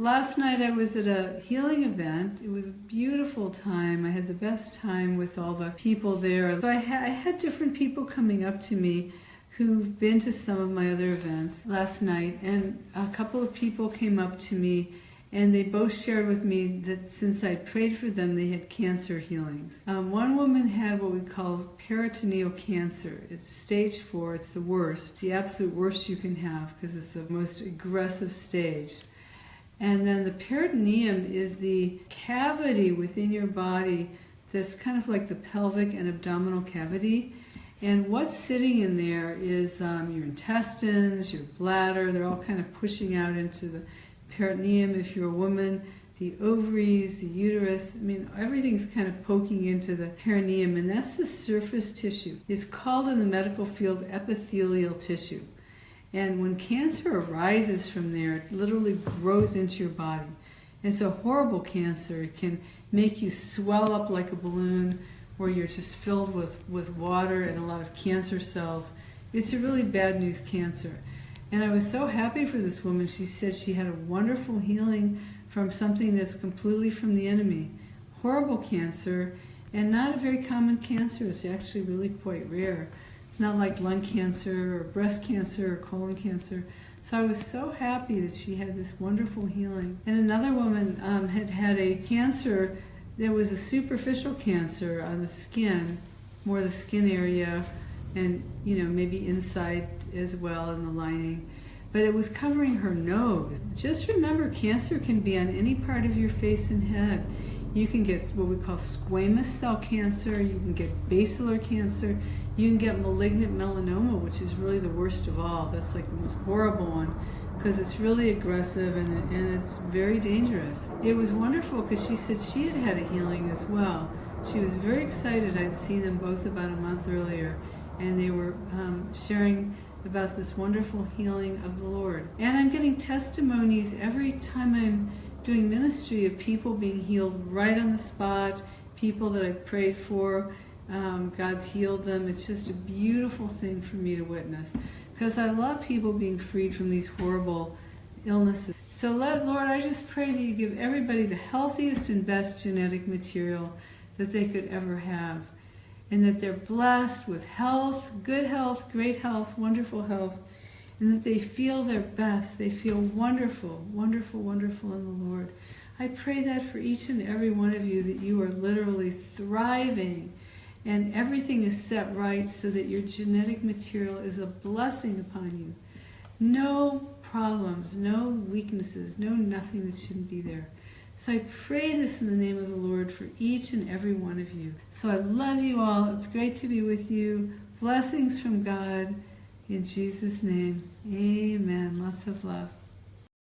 Last night I was at a healing event. It was a beautiful time. I had the best time with all the people there. So I, ha I had different people coming up to me who've been to some of my other events last night, and a couple of people came up to me and they both shared with me that since I prayed for them, they had cancer healings. Um, one woman had what we call peritoneal cancer. It's stage four, it's the worst, it's the absolute worst you can have because it's the most aggressive stage. And then the peritoneum is the cavity within your body that's kind of like the pelvic and abdominal cavity. And what's sitting in there is um, your intestines, your bladder, they're all kind of pushing out into the peritoneum if you're a woman, the ovaries, the uterus. I mean, everything's kind of poking into the perineum, and that's the surface tissue. It's called in the medical field epithelial tissue. And when cancer arises from there, it literally grows into your body. It's a horrible cancer. It can make you swell up like a balloon where you're just filled with, with water and a lot of cancer cells. It's a really bad news cancer. And I was so happy for this woman. She said she had a wonderful healing from something that's completely from the enemy. Horrible cancer, and not a very common cancer. It's actually really quite rare. Not like lung cancer or breast cancer or colon cancer. So I was so happy that she had this wonderful healing. And another woman um, had had a cancer that was a superficial cancer on the skin, more the skin area, and you know maybe inside as well in the lining but it was covering her nose just remember cancer can be on any part of your face and head you can get what we call squamous cell cancer you can get basilar cancer you can get malignant melanoma which is really the worst of all. That's like the most horrible one because it's really aggressive and, and it's very dangerous. It was wonderful because she said she had had a healing as well. She was very excited. I'd seen them both about a month earlier and they were um, sharing about this wonderful healing of the Lord. And I'm getting testimonies every time I'm doing ministry of people being healed right on the spot, people that I prayed for, um, God's healed them. It's just a beautiful thing for me to witness because I love people being freed from these horrible illnesses. So let, Lord, I just pray that you give everybody the healthiest and best genetic material that they could ever have and that they're blessed with health, good health, great health, wonderful health, and that they feel their best. They feel wonderful, wonderful, wonderful in the Lord. I pray that for each and every one of you that you are literally thriving and everything is set right so that your genetic material is a blessing upon you. No problems, no weaknesses, no nothing that shouldn't be there. So I pray this in the name of the Lord for each and every one of you. So I love you all. It's great to be with you. Blessings from God. In Jesus' name, amen. Lots of love.